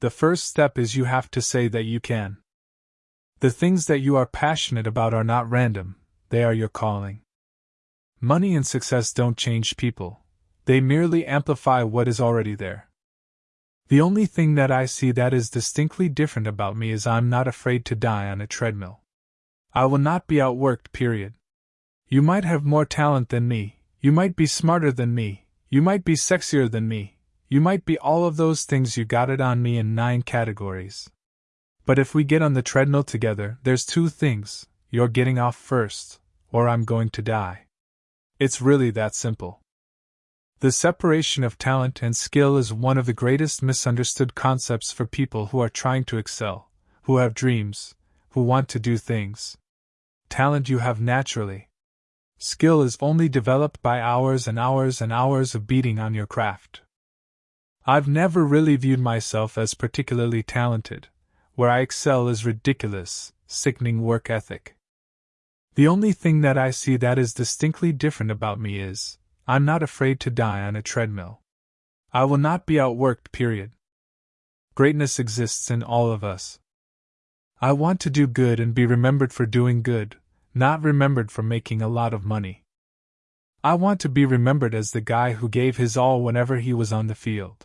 The first step is you have to say that you can. The things that you are passionate about are not random, they are your calling. Money and success don't change people, they merely amplify what is already there. The only thing that I see that is distinctly different about me is I'm not afraid to die on a treadmill. I will not be outworked, period. You might have more talent than me, you might be smarter than me, you might be sexier than me, you might be all of those things you got it on me in nine categories. But if we get on the treadmill together, there's two things you're getting off first, or I'm going to die. It's really that simple. The separation of talent and skill is one of the greatest misunderstood concepts for people who are trying to excel, who have dreams, who want to do things. Talent you have naturally. Skill is only developed by hours and hours and hours of beating on your craft. I've never really viewed myself as particularly talented. Where I excel is ridiculous, sickening work ethic. The only thing that I see that is distinctly different about me is I'm not afraid to die on a treadmill. I will not be outworked, period. Greatness exists in all of us. I want to do good and be remembered for doing good, not remembered for making a lot of money. I want to be remembered as the guy who gave his all whenever he was on the field.